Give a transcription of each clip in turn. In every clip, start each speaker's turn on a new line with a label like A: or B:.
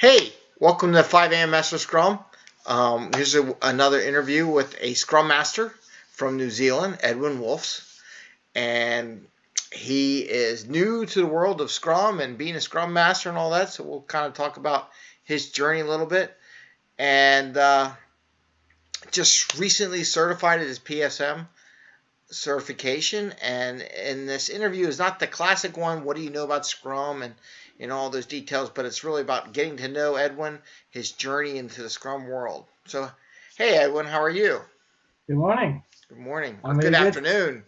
A: Hey, welcome to 5 a.m. Master Scrum. Um, here's a, another interview with a Scrum Master from New Zealand, Edwin Wolfs. And he is new to the world of Scrum and being a Scrum Master and all that. So we'll kind of talk about his journey a little bit. And uh, just recently certified his PSM certification. And in this interview is not the classic one. What do you know about Scrum and in all those details, but it's really about getting to know Edwin, his journey into the Scrum world. So, hey Edwin, how are you?
B: Good morning.
A: Good morning. Or good afternoon.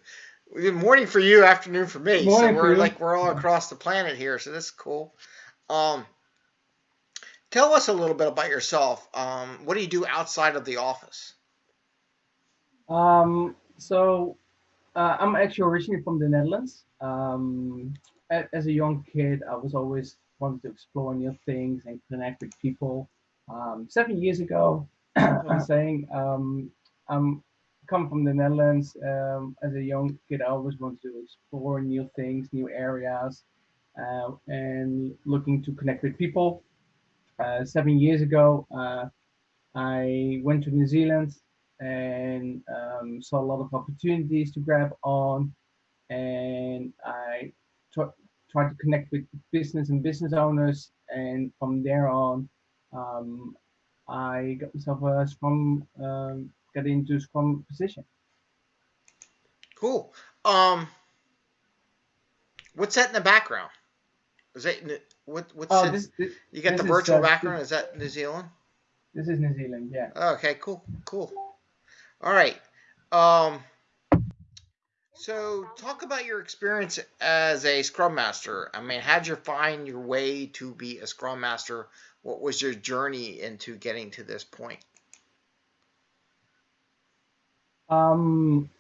A: Good morning for you, afternoon for me. so we're like we're all across the planet here, so this is cool. Um, tell us a little bit about yourself. Um, what do you do outside of the office?
B: Um, so uh, I'm actually originally from the Netherlands. Um, as a young kid, I was always wanted to explore new things and connect with people. Um, seven years ago, I'm saying um, I'm come from the Netherlands. Um, as a young kid, I always wanted to explore new things, new areas, uh, and looking to connect with people. Uh, seven years ago, uh, I went to New Zealand and um, saw a lot of opportunities to grab on, and I try to connect with business and business owners. And from there on, um, I got myself a Scrum, um, got into Scrum position.
A: Cool. Um, what's that in the background? Is that what? What's oh, this, this, you got the virtual is, uh, background? Is that New Zealand?
B: This is New Zealand. Yeah.
A: Okay. Cool. Cool. All right. Um, so, talk about your experience as a Scrum Master. I mean, how'd you find your way to be a Scrum Master? What was your journey into getting to this point?
B: Um,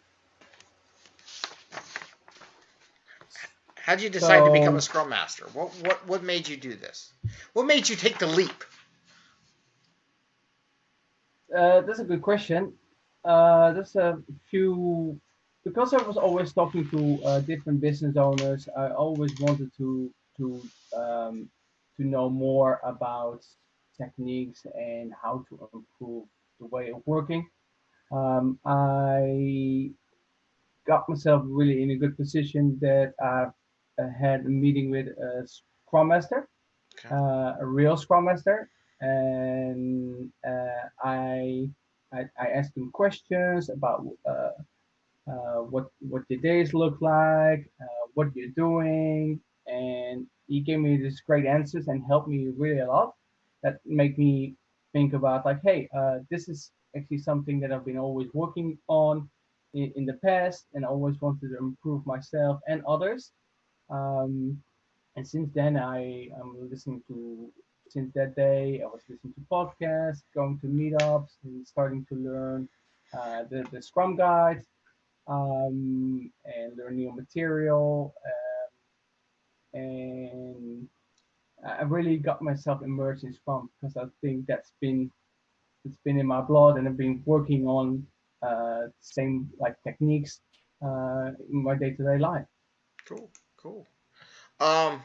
A: How'd you decide so, to become a Scrum Master? What what what made you do this? What made you take the leap?
B: Uh, that's a good question. Uh, there's a few because I was always talking to uh, different business owners, I always wanted to to um, to know more about techniques and how to improve the way of working. Um, I got myself really in a good position that I had a meeting with a Scrum Master, okay. uh, a real Scrum Master, and uh, I, I, I asked him questions about uh, what what the days look like, uh, what you're doing, and he gave me these great answers and helped me really a lot. That made me think about like, hey, uh, this is actually something that I've been always working on in, in the past and always wanted to improve myself and others. Um, and since then, I am listening to since that day, I was listening to podcasts, going to meetups, and starting to learn uh, the, the Scrum guides um, and learn new material. Um, and I really got myself immersed in Scrum because I think that's been it's been in my blood, and I've been working on uh, same like techniques uh, in my day-to-day life.
A: Cool, cool. Um,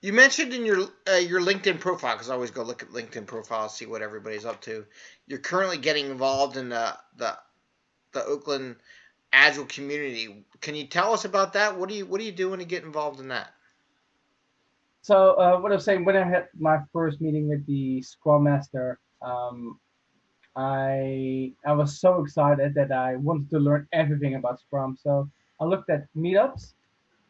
A: you mentioned in your uh, your LinkedIn profile because I always go look at LinkedIn profiles, see what everybody's up to. You're currently getting involved in the the the Auckland Agile community. Can you tell us about that? What do you what do you do when you get involved in that?
B: So uh, what I was saying when I had my first meeting with the Scrum Master, um, I I was so excited that I wanted to learn everything about Scrum. So I looked at meetups,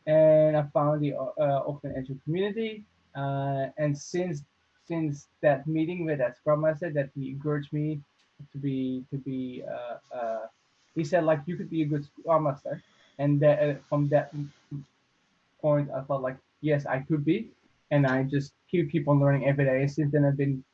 B: and I found the uh, Open Agile community. Uh, and since since that meeting with that Scrum Master, that he encouraged me to be to be uh, uh he said like you could be a good scrum master. And that uh, from that point i felt like yes i could be. And i just keep keep on learning every day. Since then i've been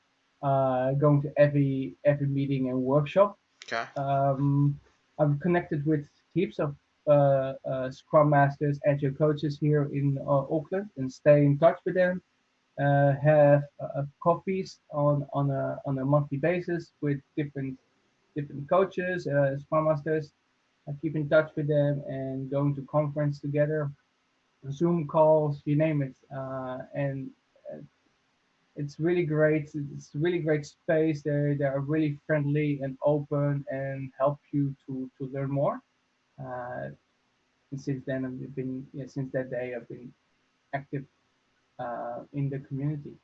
B: uh, going to every every meeting and workshop.
A: Okay.
B: Um, i've connected with heaps of uh, uh, scrum masters agile coaches here in uh, auckland and stay in touch with them. Uh, have uh, coffees on on a on a monthly basis with different different coaches, uh, Scrum Masters. I keep in touch with them and going to conference together, Zoom calls, you name it. Uh, and uh, it's really great. It's really great space. They they are really friendly and open and help you to to learn more. Uh, and since then, I've been yeah, since that day I've been active uh, in the community.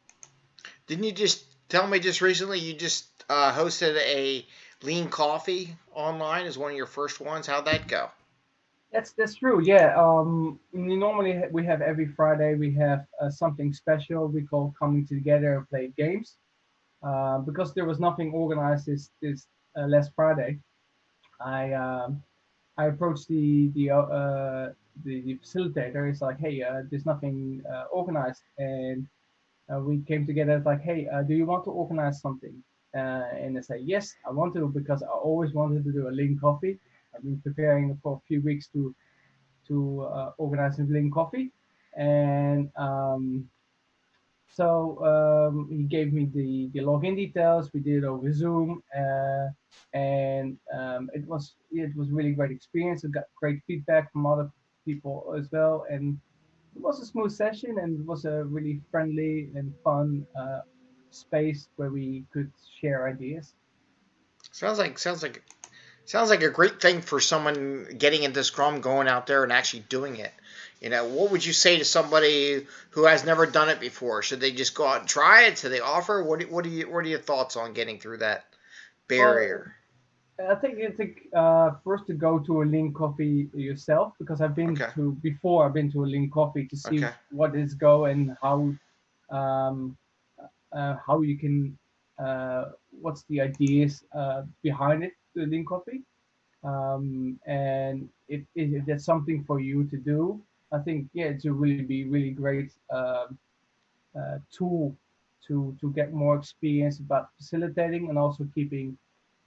A: Didn't you just tell me just recently you just uh, hosted a lean coffee online is one of your first ones? How'd that go?
B: That's that's true. Yeah. Um, normally we have every Friday we have uh, something special we call coming together and play games. Uh, because there was nothing organized this this uh, last Friday, I um, I approached the the uh, the, the facilitator. It's like, hey, uh, there's nothing uh, organized, and uh, we came together. It's like, hey, do you want to organize something? Uh, and I say, yes, I want to because I always wanted to do a lean coffee. I've been preparing for a few weeks to to uh, organize a lean coffee, and um, so um, he gave me the the login details. We did it over Zoom, uh, and um, it was it was really great experience. I got great feedback from other people as well, and it was a smooth session and it was a really friendly and fun uh, space where we could share ideas.
A: Sounds like sounds like sounds like a great thing for someone getting into Scrum, going out there and actually doing it. You know, what would you say to somebody who has never done it before? Should they just go out and try it? Should they offer? What what are you what are your thoughts on getting through that barrier?
B: Well, I think I think uh, first to go to a lean coffee yourself because I've been
A: Okay.
B: to before. I've been to a lean coffee to see
A: Okay.
B: what is go and how um, how you can uh, what's the ideas uh, behind it the lean coffee? Um, and if, if that's something for you to do i think yeah it's a really be really great um, uh, tool to to get more experience about facilitating and also keeping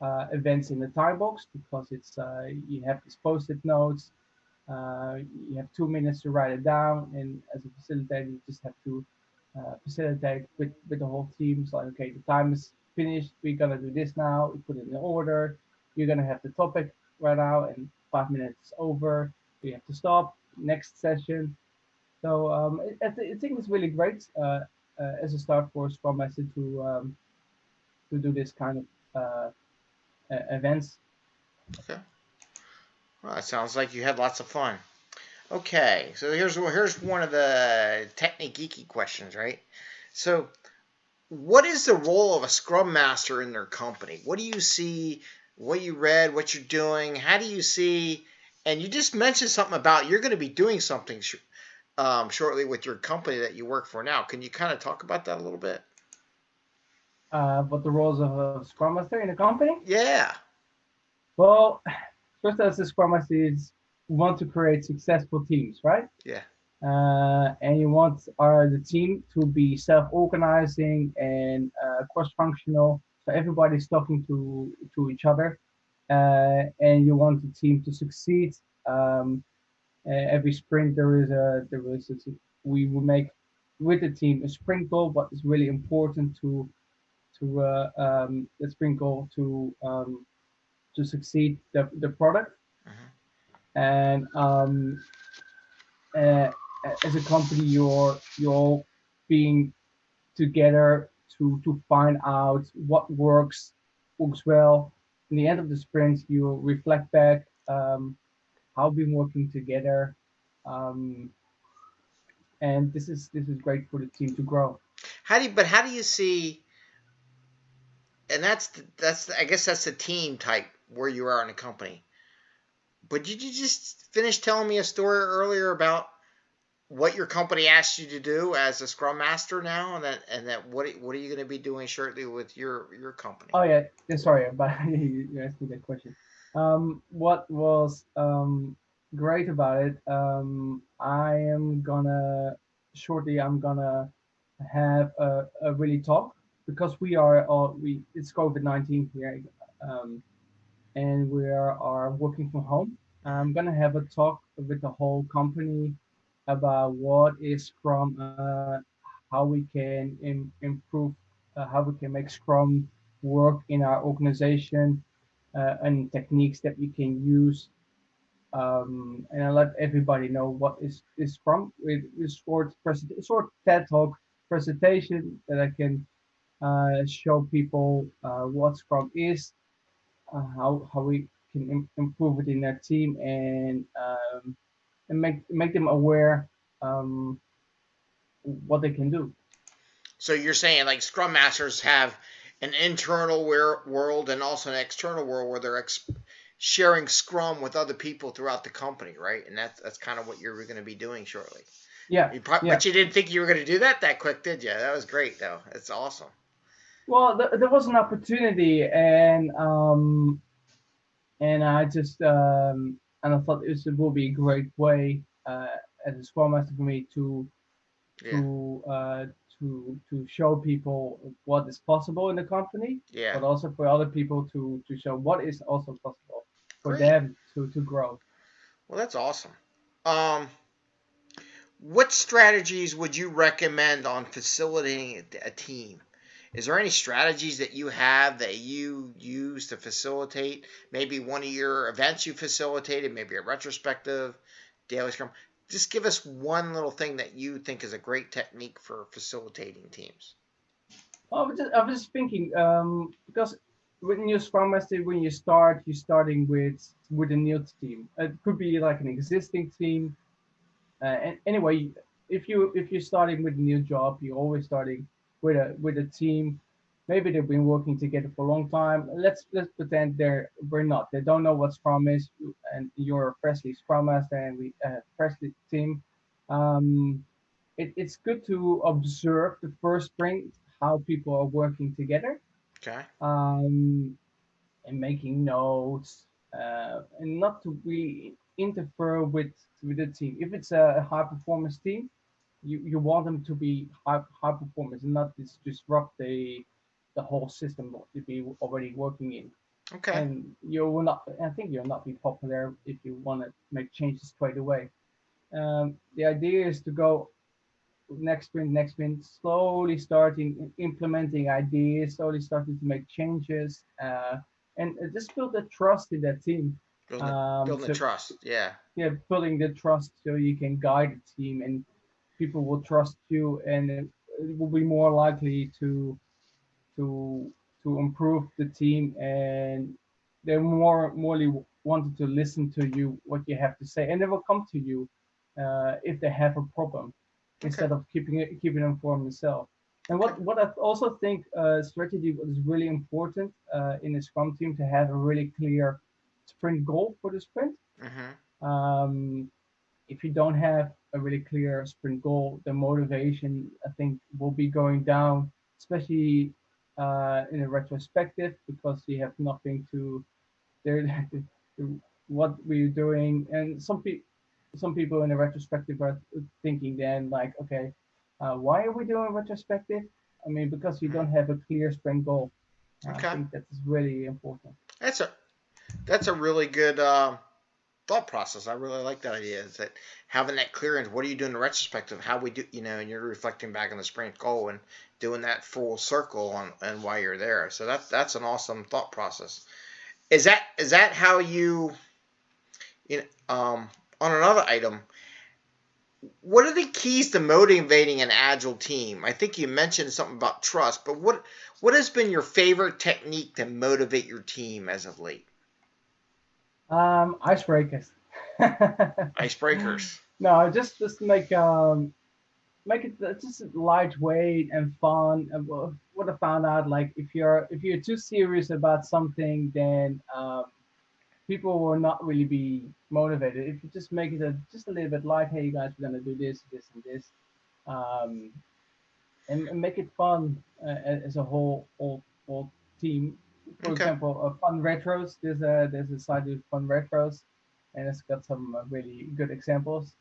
B: uh, events in the time box because it's uh, you have these post-it notes uh, you have two minutes to write it down and as a facilitator you just have to uh, facilitate with with the whole team. Like okay the time is finished. We're gonna do this now. We put it in order. You're gonna have the topic right now and five minutes over. We have to stop. Next session. So um, I, I think it's really great uh, uh, as a start for Scrum Master to um, to do this kind of uh, events.
A: Well, it sounds like you had lots of fun. Okay, so here's here's one of the technique geeky questions, right? So, what is the role of a scrum master in their company? What do you see? What you read? What you're doing? How do you see? And you just mentioned something about you're going to be doing something sh- um, shortly with your company that you work for now. Can you kind of talk about that a little bit?
B: Uh, but the roles of a Scrum Master in a company?
A: Yeah.
B: Well, first as a Scrum Master is we want to create successful teams, right?
A: Yeah.
B: Uh, and you want our the team to be self-organizing and uh, cross-functional, so everybody's talking to to each other, uh, and you want the team to succeed. Um, every sprint there is a there is a, we will make with the team a sprint goal, but it's really important to to uh, um, the sprint goal to um, to succeed the, the product
A: Mhm.
B: And um, uh, as a company you're you're being together to to find out what works works well in the end of the sprint you reflect back um, how we've been working together um, and this is this is great for the team to grow
A: How do you, but how do you see? And that's the, that's the, I guess that's the team type where you are in a company. But did you just finish telling me a story earlier about what your company asked you to do as a scrum master now, and that and that what what are you going to be doing shortly with your your company?
B: Oh yeah, sorry, but you asked me that question. Um, what was um, great about it? Um, I am gonna shortly. I'm gonna have a, a really talk because we are all we. It's COVID nineteen here, um, and we are, are working from home. I'm gonna have a talk with the whole company about what is Scrum, uh, how we can Im- improve, uh, how we can make Scrum work in our organization uh, and techniques that we can use. Um, and I let everybody know what is, is Scrum with, with short present, short TED talk presentation that I can uh, show people uh, what Scrum is, uh, how how we can Im improve it in their team, and um, and make make them aware um, what they can do.
A: So you're saying like Scrum Masters have an internal world and also an external world where they're sharing Scrum with other people throughout the company, right? And that's that's kind of what you're going to be doing shortly.
B: Yeah,
A: you pro-
B: yeah.
A: But you didn't think you were going to do that that quick, did you? That was great, though. It's awesome.
B: Well, th- there was an opportunity, and um, and I just um, and I thought it will be a great way uh, as a Scrum Master for me to yeah. to uh, to to show people what is possible in the company,
A: yeah.
B: but also for other people to to show what is also possible for Great. them to to grow.
A: Well, that's awesome. Um, what strategies would you recommend on facilitating a team? Is there any strategies that you have that you use to facilitate? Maybe one of your events you facilitated, maybe a retrospective, daily scrum just give us one little thing that you think is a great technique for facilitating teams.
B: I was just, I was just thinking um, because when you're Scrum Master, when you start, you're starting with with a new team. It could be like an existing team. Uh, and anyway, if you if you're starting with a new job, you're always starting with a with a team maybe they've been working together for a long time. Let's let's pretend they're we're not. They don't know what Scrum is, and you're a freshly Scrum Master and we uh, freshly team. Um, it, it's good to observe the first sprint how people are working together.
A: Okay.
B: Um, and making notes, uh, and not to really interfere with with the team. If it's a high performance team, you, you want them to be high high performance and not disrupt the the whole system to be already working in.
A: Okay.
B: And you will not, I think you'll not be popular if you want to make changes straight away. Um, the idea is to go next sprint, next sprint, slowly starting implementing ideas, slowly starting to make changes, uh, and just build the trust in that team.
A: Building, um, building so, the trust, yeah.
B: Yeah, building the trust so you can guide the team and people will trust you and it will be more likely to to to improve the team and they're more morely wanted to listen to you what you have to say and they will come to you uh, if they have a problem okay. instead of keeping it keeping them for themselves and what what i also think uh, strategy is really important uh, in a scrum team to have a really clear sprint goal for the sprint
A: mm-hmm.
B: um, if you don't have a really clear sprint goal. The motivation i think will be going down especially uh, in a retrospective because you have nothing to there what we're doing? And some people some people in a retrospective are thinking then like okay uh, why are we doing retrospective? I mean because you don't have a clear sprint goal. Okay. i think that's really important.
A: That's a that's a really good uh, thought process. I really like that idea. Is that having that clearance? What are you doing in retrospective? How we do, you know, and you're reflecting back on the sprint goal and doing that full circle on and why you're there. So that's that's an awesome thought process. Is that is that how you, you know, um, on another item? What are the keys to motivating an agile team? I think you mentioned something about trust, but what what has been your favorite technique to motivate your team as of late?
B: Um, icebreakers.
A: icebreakers.
B: No, just just make um make it just lightweight and fun. And what I found out, like if you're if you're too serious about something, then um, people will not really be motivated. If you just make it a, just a little bit light, hey, you guys, we're gonna do this, this, and this, um, and, and make it fun uh, as a whole, whole, whole team for okay. example, uh, Fun Retros. There's a there's a site with Fun Retros, and it's got some uh, really good examples.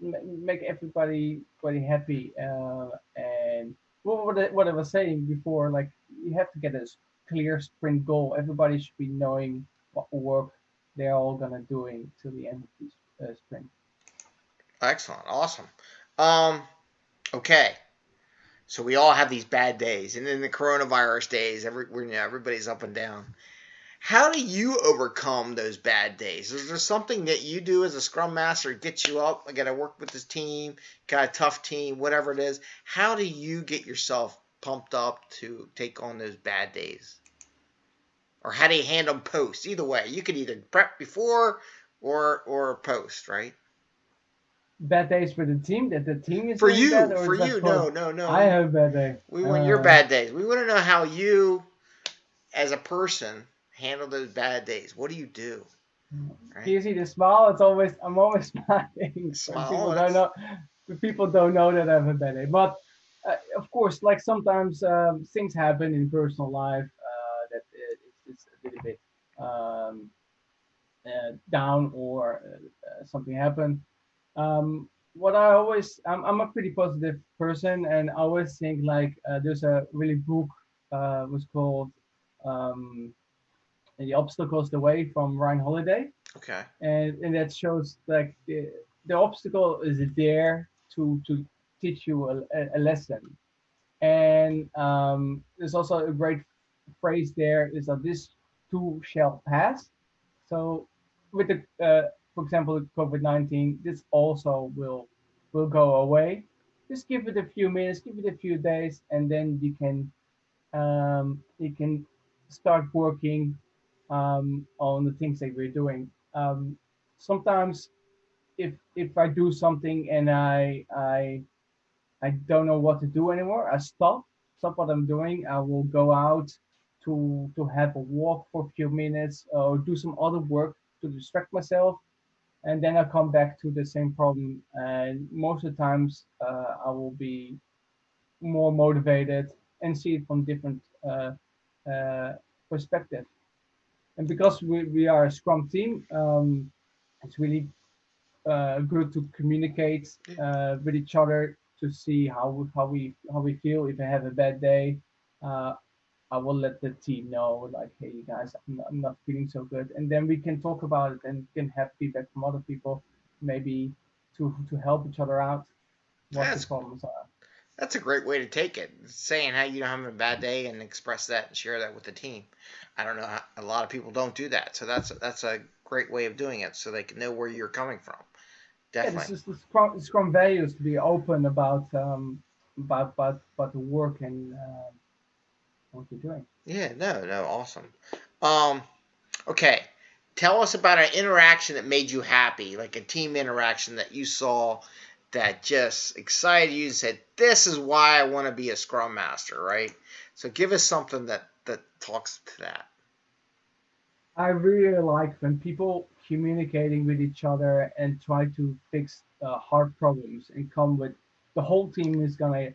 B: Make everybody very happy. Uh, and what I, what I was saying before, like you have to get a clear sprint goal. Everybody should be knowing what work they're all gonna doing to the end of the uh, sprint.
A: Excellent, awesome. Um, okay, so we all have these bad days, and in the coronavirus days, every you know, everybody's up and down. how do you overcome those bad days? Is there something that you do as a scrum master gets you up? I got to work with this team, got a tough team, whatever it is. How do you get yourself pumped up to take on those bad days? Or how do you handle post? Either way, you could either prep before or or post, right?
B: Bad days for the team that the team is
A: for you. for you, no, no, no.
B: I have bad days.
A: We want uh, your bad days. We want to know how you, as a person, handle those bad days. What do you do?
B: Right? You see the smile. It's always I'm always smiling. Smile, people don't know. People don't know that I have a bad day, but uh, of course, like sometimes um, things happen in personal life uh, that it, it's, a little bit um, uh, down or uh, something happened. Um, what I always, I'm, I'm a pretty positive person, and I always think like uh, there's a really book uh, was called um, "The Obstacle Is the Way" from Ryan Holiday.
A: Okay.
B: And and that shows like the, the obstacle is there to to teach you a, a lesson. And um, there's also a great phrase there is that this too shall pass. So with the, uh, for example, COVID-19, this also will will go away. Just give it a few minutes, give it a few days, and then you can um, you can start working um, on the things that we're doing. Um, sometimes, if if I do something and I I I don't know what to do anymore. I stop, stop what I'm doing. I will go out to to have a walk for a few minutes or do some other work to distract myself, and then I come back to the same problem. And most of the times, uh, I will be more motivated and see it from different uh, uh, perspective. And because we, we are a Scrum team, um, it's really uh, good to communicate uh, with each other to see how how we how we feel. If I have a bad day, uh, I will let the team know, like, hey, you guys, I'm, I'm not feeling so good, and then we can talk about it and can have feedback from other people, maybe to to help each other out. What that's, the problems are.
A: That's a great way to take it. Saying hey, you are having a bad day and express that and share that with the team. I don't know. A lot of people don't do that, so that's that's a great way of doing it, so they can know where you're coming from. Definitely.
B: Yeah, this is the Scrum, Scrum values to be open about um, about about about the work and uh, what you're doing.
A: Yeah, no, no, awesome. Um, okay, tell us about an interaction that made you happy, like a team interaction that you saw that just excited you and said, "This is why I want to be a Scrum Master." Right. So give us something that that talks to that.
B: I really like when people communicating with each other and try to fix uh, hard problems and come with the whole team is gonna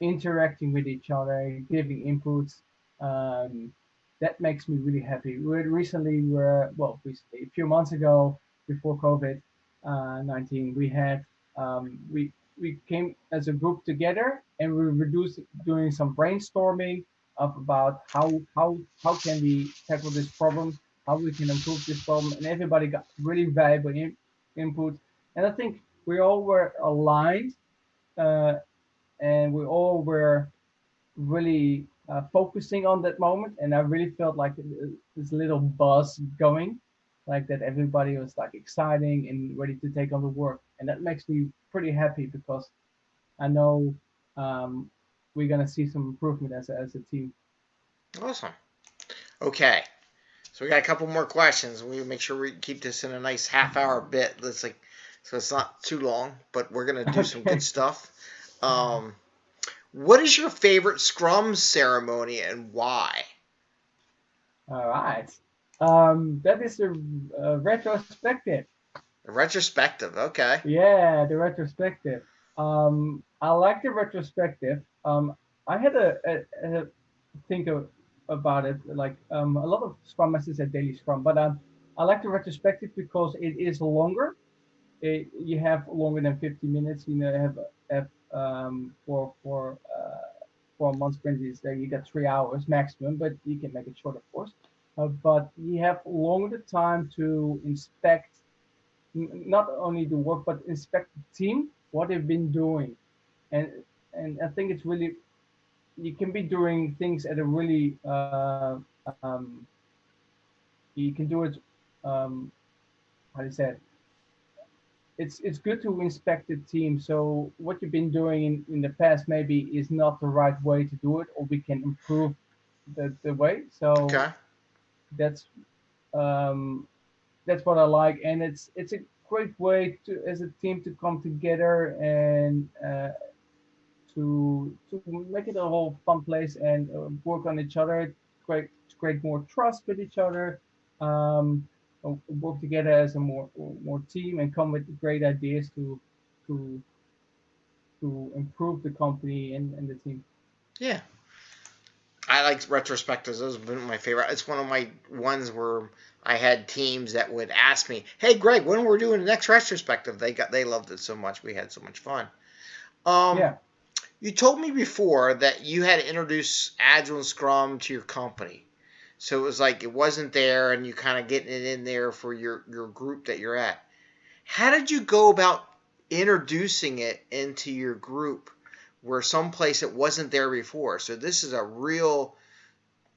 B: interacting with each other, giving inputs. Um, that makes me really happy. We recently were well, recently a few months ago before COVID uh, 19, we had um, we we came as a group together and we were doing some brainstorming of about how how how can we tackle this problem how we can improve this problem, and everybody got really valuable in, input. And I think we all were aligned, uh, and we all were really uh, focusing on that moment. And I really felt like this little buzz going, like that everybody was like exciting and ready to take on the work. And that makes me pretty happy because I know um, we're gonna see some improvement as a, as a team.
A: Awesome. Okay. So we got a couple more questions. We make sure we keep this in a nice half hour bit. Let's like, so it's not too long, but we're gonna do okay. some good stuff. Um, what is your favorite Scrum ceremony and why?
B: All right, um, that is a, a retrospective.
A: A retrospective, okay.
B: Yeah, the retrospective. Um, I like the retrospective. Um, I had a, a, a think of about it. Like um, a lot of Scrum Masters at Daily Scrum, but um, I like the retrospective because it is longer. It, you have longer than 50 minutes. You know, have have um, for for uh, for a month sprint is there you get three hours maximum, but you can make it short, of course. Uh, but you have longer time to inspect not only the work but inspect the team what they've been doing, and and I think it's really you can be doing things at a really uh, um, you can do it. Um, how do you say it? It's it's good to inspect the team. So what you've been doing in, in the past maybe is not the right way to do it, or we can improve the, the way. So
A: Okay.
B: that's um, that's what I like, and it's it's a great way to as a team to come together and uh, to to make it a whole fun place and uh, work on each other, create create more trust with each other, um, work together as a more more team, and come with great ideas to to to improve the company and, and the team.
A: Yeah. I like retrospectives. Those have been my favorite. It's one of my ones where I had teams that would ask me, "Hey, Greg, when we're doing the next retrospective?" They got they loved it so much. We had so much fun. Um,
B: yeah.
A: You told me before that you had to introduce Agile and Scrum to your company, so it was like it wasn't there, and you kind of getting it in there for your your group that you're at. How did you go about introducing it into your group? where someplace it wasn't there before. So this is a real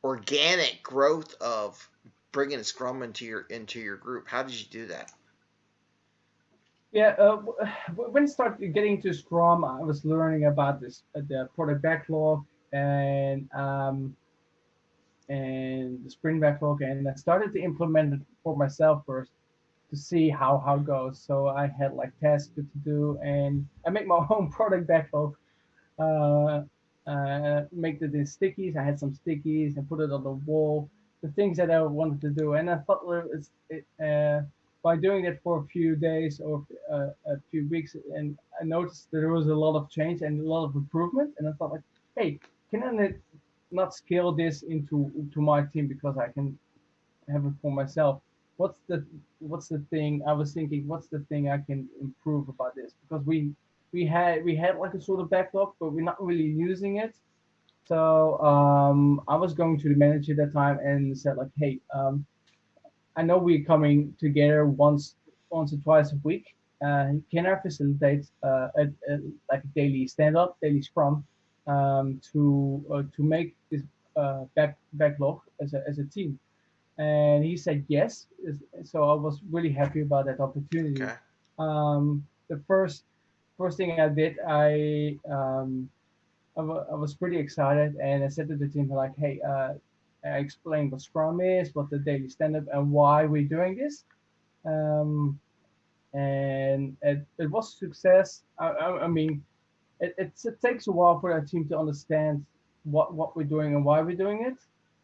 A: organic growth of bringing Scrum into your into your group. How did you do that?
B: Yeah, uh, when I started getting to Scrum, I was learning about this uh, the product backlog and um, and the sprint backlog, and I started to implement it for myself first to see how how it goes. So I had like tasks to do, and I make my own product backlog uh, uh, make the, the stickies. I had some stickies and put it on the wall. The things that I wanted to do, and I thought it's, it, uh, by doing it for a few days or uh, a few weeks, and I noticed that there was a lot of change and a lot of improvement. And I thought like, hey, can I not scale this into to my team because I can have it for myself? What's the what's the thing I was thinking? What's the thing I can improve about this? Because we we had we had like a sort of backlog, but we're not really using it. So um, I was going to the manager at that time and said like, hey, um, I know we're coming together once once or twice a week. Uh, can I facilitate uh, a, a, like a daily stand up, daily scrum um, to uh, to make this uh, back backlog as a as a team? And he said yes. So I was really happy about that opportunity.
A: Okay.
B: Um, the first first thing I did, I um, I, was pretty excited, and I said to the team like, "Hey, uh, I explained what Scrum is, what the daily stand-up, and why we're doing this." Um, and it, it was a success. I, I, I mean, it, it takes a while for our team to understand what, what we're doing and why we're doing it.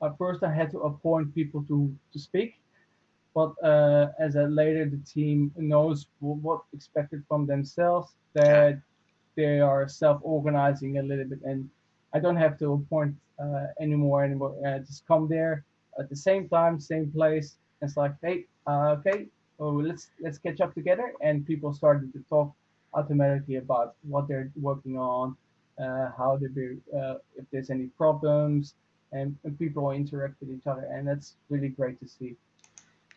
B: At first, I had to appoint people to, to speak, but uh, as a later the team knows what expected from themselves that they are self-organizing a little bit and i don't have to appoint uh, anymore anymore uh, just come there at the same time same place it's like hey uh, okay well, let's let's catch up together and people started to talk automatically about what they're working on uh, how they be uh, if there's any problems and, and people interact with each other and that's really great to see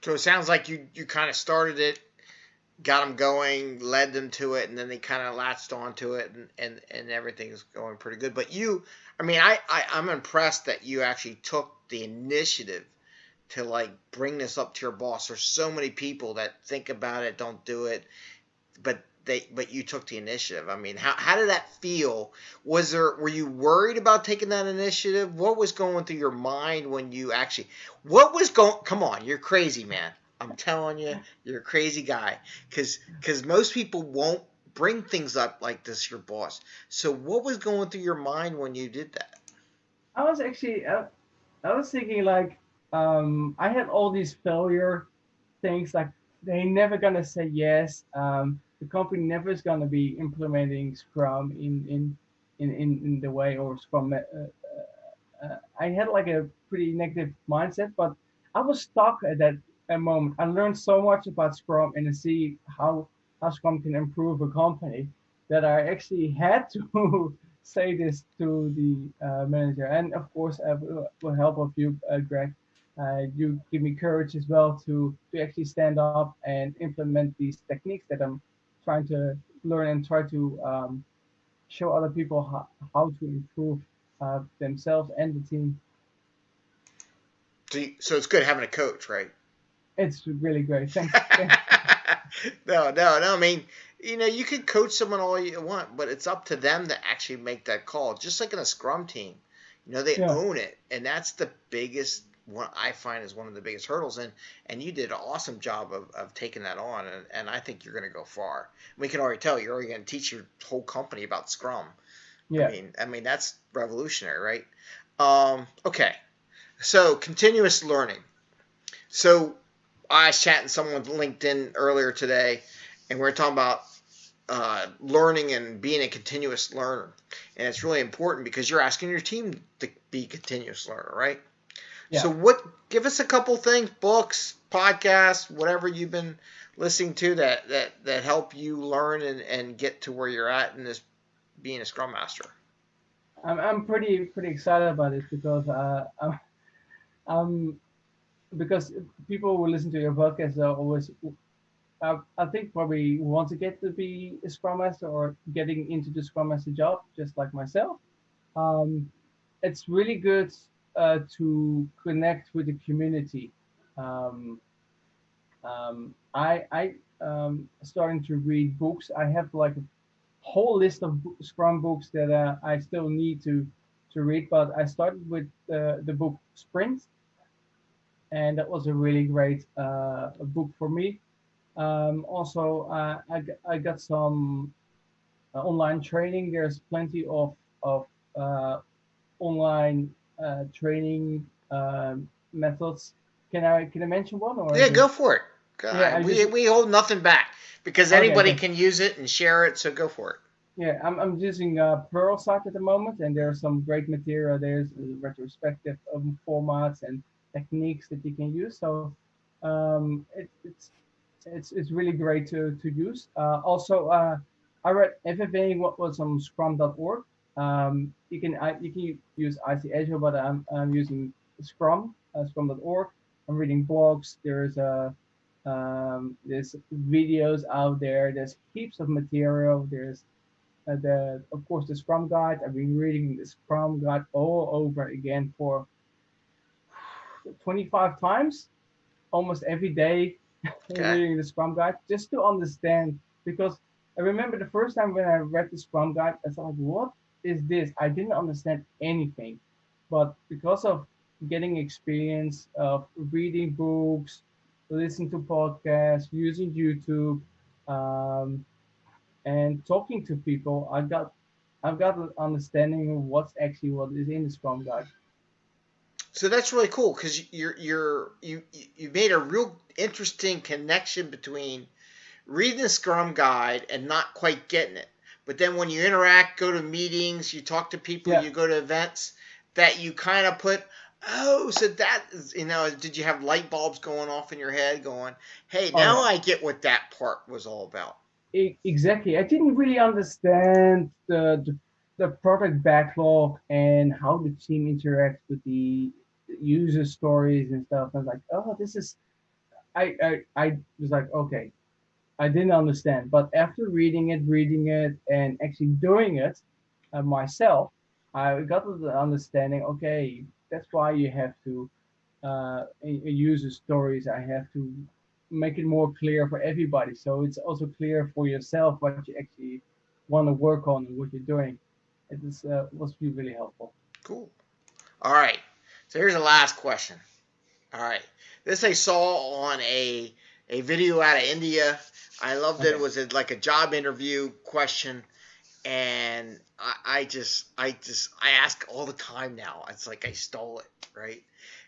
A: so it sounds like you you kind of started it, got them going, led them to it, and then they kind of latched onto it, and and and everything's going pretty good. But you, I mean, I, I I'm impressed that you actually took the initiative to like bring this up to your boss. There's so many people that think about it, don't do it, but but you took the initiative. I mean, how how did that feel? Was there were you worried about taking that initiative? What was going through your mind when you actually what was going come on, you're crazy, man. I'm telling you, you're a crazy guy cuz cuz most people won't bring things up like this your boss. So what was going through your mind when you did that?
B: I was actually I, I was thinking like um I had all these failure things like they never gonna say yes. Um, the company never is going to be implementing Scrum in in in, in, in the way or Scrum. Uh, uh, uh, I had like a pretty negative mindset, but I was stuck at that, moment. I learned so much about Scrum and to see how how Scrum can improve a company that I actually had to say this to the uh, manager, and of course, uh, with help of you, uh, Greg. Uh, you give me courage as well to to actually stand up and implement these techniques that I'm trying to learn and try to um, show other people how, how to improve uh, themselves and the team.
A: So, you, so it's good having a coach, right?
B: It's really great. Thanks.
A: no, no, no. I mean, you know, you can coach someone all you want, but it's up to them to actually make that call. Just like in a scrum team, you know, they yeah. own it, and that's the biggest one I find is one of the biggest hurdles. And and you did an awesome job of, of taking that on, and, and I think you're going to go far. We can already tell you're already going to teach your whole company about Scrum. Yeah. I mean, I mean that's revolutionary, right? Um, okay, so continuous learning. So I was chatting someone with LinkedIn earlier today, and we are talking about uh, learning and being a continuous learner. And it's really important because you're asking your team to be continuous learner, right? Yeah. So what give us a couple things, books, podcasts, whatever you've been listening to that that that help you learn and, and get to where you're at in this being a scrum master.
B: I'm I'm pretty pretty excited about it because uh I'm, um because people who listen to your podcast are always I, I think probably want to get to be a Scrum Master or getting into the Scrum Master job, just like myself. Um, it's really good uh, to connect with the community. Um, um, I I um, starting to read books. I have like a whole list of Scrum books that uh, I still need to to read, but I started with uh, the book Sprint, and that was a really great uh, book for me. Um, also, uh, I, I got some uh, online training. There's plenty of, of uh, online uh, training um, methods. Can I can I mention one? Or
A: yeah, go for it. Yeah, we, just, we hold nothing back because anybody okay, can use it and share it. So go for it.
B: Yeah, I'm, I'm using uh, Pluralsight at the moment, and there's some great material. There's retrospective um, formats and techniques that you can use. So um, it, it's it's it's really great to to use. Uh, also, uh, I read FFA what was on Scrum.org. Um, you can I, you can use ICAgile, but I'm I'm using Scrum uh, Scrum.org. I'm reading blogs. There's a um, there's videos out there. There's heaps of material. There's uh, the of course the Scrum guide. I've been reading the Scrum guide all over again for 25 times, almost every day okay. reading the Scrum Guide just to understand because I remember the first time when I read the Scrum Guide, I thought, what is this? I didn't understand anything. But because of getting experience of reading books, listening to podcasts, using YouTube, um, and talking to people, I got I've got an understanding of what's actually what is in the Scrum Guide.
A: So that's really cool because you're you're you you made a real interesting connection between reading the Scrum guide and not quite getting it. But then when you interact, go to meetings, you talk to people, yeah. you go to events, that you kind of put, oh, so that is, you know, did you have light bulbs going off in your head going, hey, oh, now oh, yeah. I get what that part was all about.
B: Exactly. I didn't really understand the, the the product backlog and how the team interacts with the user stories and stuff. I was like, oh, this is, I, I, I was like, okay, I didn't understand. But after reading it, reading it, and actually doing it uh, myself, I got the understanding. Okay, that's why you have to uh, the stories. I have to make it more clear for everybody, so it's also clear for yourself what you actually want to work on and what you're doing. It is uh, was really helpful.
A: Cool. All right. So here's the last question. All right. This I saw on a a video out of India. I loved okay. it. It was a, like a job interview question, and I, I, just I just I ask all the time now. It's like I stole it, right?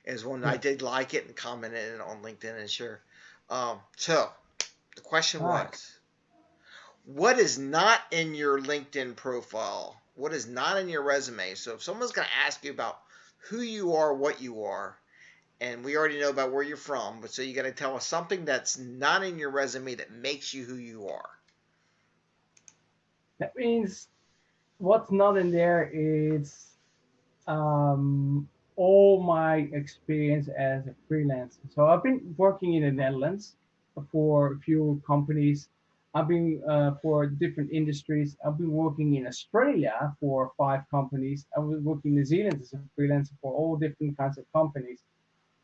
A: Is when yeah. I did like it and commented on LinkedIn and sure. Um, so the question was, what is not in your LinkedIn profile? What is not in your resume? So if someone's going to ask you about who you are, what you are. And we already know about where you're from, but so you got to tell us something that's not in your resume that makes you who you are.
B: That means what's not in there is um, all my experience as a freelancer. So I've been working in the Netherlands for a few companies I've been uh, for different industries. I've been working in Australia for five companies. I was working in New Zealand as a freelancer for all different kinds of companies.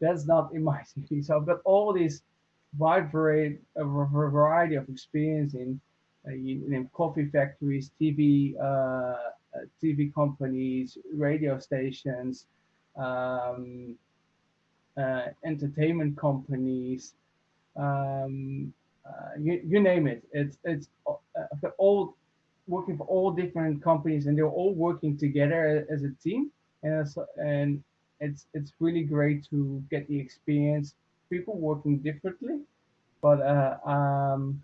B: That's not in my CV. So I've got all this wide variety, of experience in, uh, in coffee factories, TV, uh, uh TV companies, radio stations, um, uh, entertainment companies, um, uh, you, you name it. It's it's uh, all working for all different companies, and they're all working together as a team. And and it's it's really great to get the experience. People working differently, but uh, um,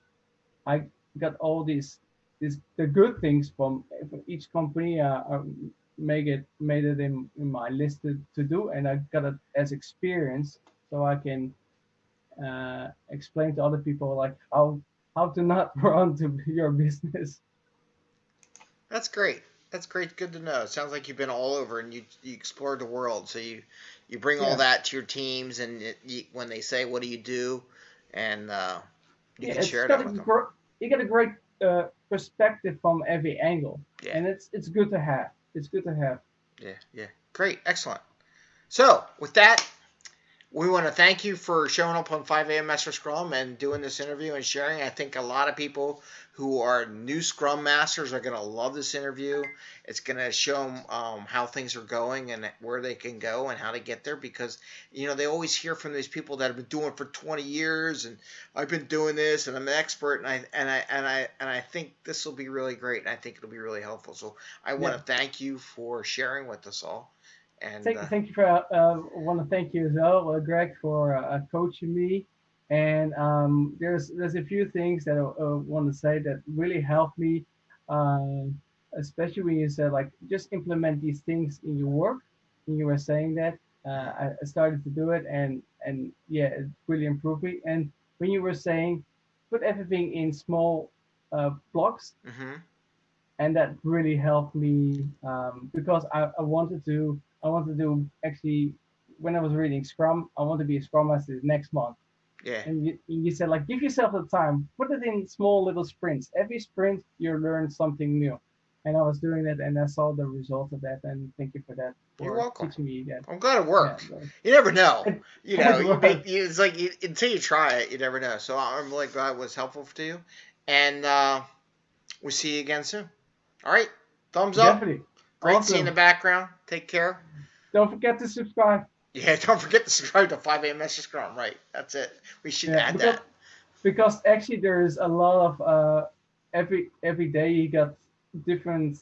B: I got all these the good things from, from each company. Uh, uh, make it made it in, in my list to, to do, and I got it as experience, so I can uh, explain to other people like how how to not run to your business.
A: That's great. That's great. Good to know. It sounds like you've been all over and you you explored the world. So you you bring yeah. all that to your teams, and it, you, when they say, "What do you do?" and uh, you yeah, can share it with them.
B: Gr- you get a great uh, perspective from every angle, yeah. and it's it's good to have. It's good to have.
A: Yeah, yeah, great, excellent. So with that, we want to thank you for showing up on 5 a.m. Master Scrum and doing this interview and sharing. I think a lot of people who are new Scrum Masters are going to love this interview. It's going to show them um, how things are going and where they can go and how to get there because, you know, they always hear from these people that have been doing for 20 years and I've been doing this and I'm an expert and I and I and I and I think this will be really great and I think it'll be really helpful. So I want to thank you for sharing with us all. And
B: thank, uh, thank you for uh, want to thank you as well, uh, Greg, for uh, coaching me. And um, there's there's a few things that I uh, want to say that really helped me, especially when you said like just implement these things in your work. And you were saying that uh, I started to do it, and and yeah, it really improved me. And when you were saying put everything in small blocks. Mm-hmm. And that really helped me um, because I, I wanted to I want to do actually when I was reading Scrum, I want to be a Scrum Master next month.
A: Yeah.
B: And you, you said like give yourself the time, put it in small little sprints. Every sprint you learn something new. And I was doing that and I saw the result of that and thank you for that. For
A: You're welcome.
B: Teaching me that.
A: I'm glad it worked. Yeah, you never know. You know, you make, it's like you, until you try it, you never know. So I'm really glad it was helpful to you. And uh, we'll see you again soon. All right. Thumbs up. Definitely. Great awesome. seeing the background. Take care.
B: Don't forget to subscribe.
A: Yeah, don't forget to subscribe to 5 a.m. Scrum. Right, that's it. We should yeah, add
B: because,
A: that.
B: Because actually, there's a lot of uh, every every day you got different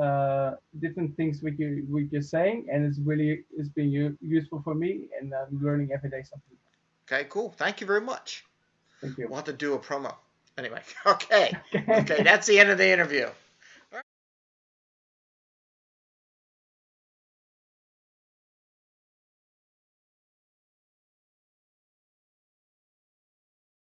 B: uh, different things with you with you're saying, and it's really it's been useful for me, and I'm learning every day something.
A: Okay, cool. Thank you very much.
B: Thank you.
A: We'll have to do a promo. Anyway, okay. okay, that's the end of the interview.